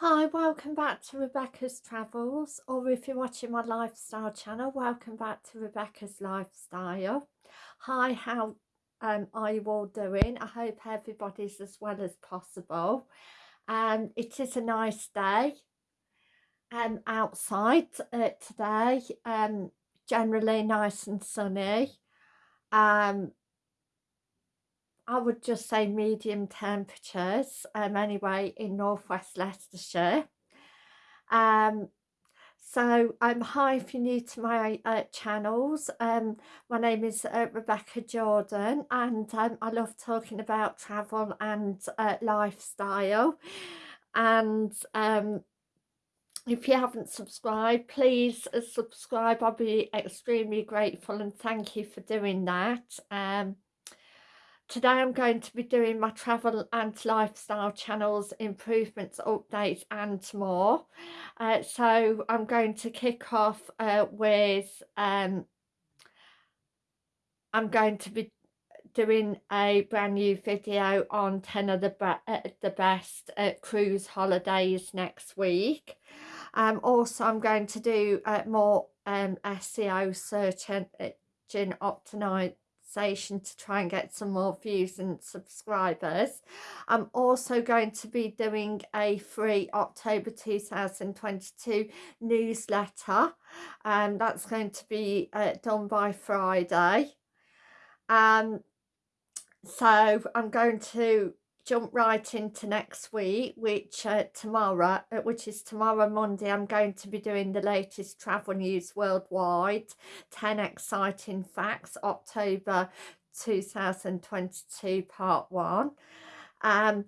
Hi, welcome back to Rebecca's Travels, or if you're watching my lifestyle channel, welcome back to Rebecca's Lifestyle. Hi, how um, are you all doing? I hope everybody's as well as possible. Um, it is a nice day um, outside uh, today, um, generally nice and sunny. Um, I would just say medium temperatures um, anyway in northwest Leicestershire. Um, so um, hi if you're new to my uh, channels, um, my name is uh, Rebecca Jordan and um, I love talking about travel and uh, lifestyle. And um, if you haven't subscribed please uh, subscribe. I'll be extremely grateful and thank you for doing that. Um, Today I'm going to be doing my travel and lifestyle channels, improvements, updates and more. Uh, so I'm going to kick off uh, with, um, I'm going to be doing a brand new video on 10 of the, uh, the best uh, cruise holidays next week. Um, also I'm going to do uh, more um, SEO search engine to try and get some more views and subscribers. I'm also going to be doing a free October 2022 newsletter and um, that's going to be uh, done by Friday. Um, so I'm going to jump right into next week which uh, tomorrow uh, which is tomorrow Monday I'm going to be doing the latest travel news worldwide. 10 exciting facts October 2022 part 1 um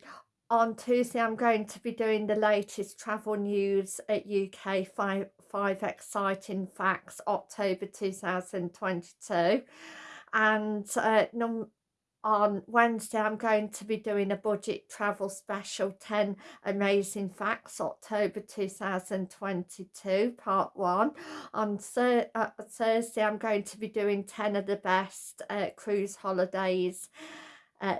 on Tuesday I'm going to be doing the latest travel news at UK 5 5 exciting facts October 2022 and uh, num on Wednesday I'm going to be doing a budget travel special 10 amazing facts October 2022 part 1 on uh, Thursday I'm going to be doing 10 of the best uh, cruise holidays uh,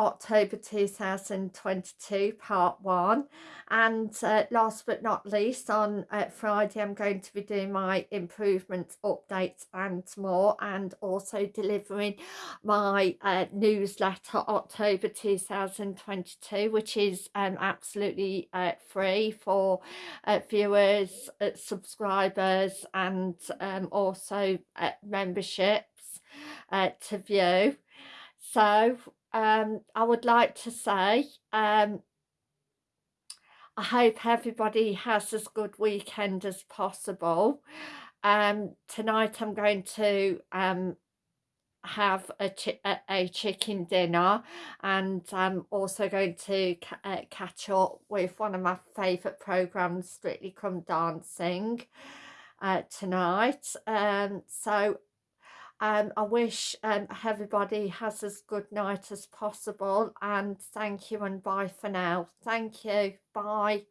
October 2022 part one. And uh, last but not least on uh, Friday I'm going to be doing my improvements updates and more and also delivering my uh, newsletter October 2022 which is um, absolutely uh, free for uh, viewers uh, subscribers and um, also memberships to view. So um, I would like to say um, I hope everybody has as good weekend as possible. Um, tonight I'm going to um, have a, chi a, chicken dinner and I'm also going to ca uh, catch up with one of my favourite programmes, Strictly Come Dancing, uh, tonight. Um, so um, I wish um, everybody has as good night as possible and thank you and bye for now. Thank you. Bye.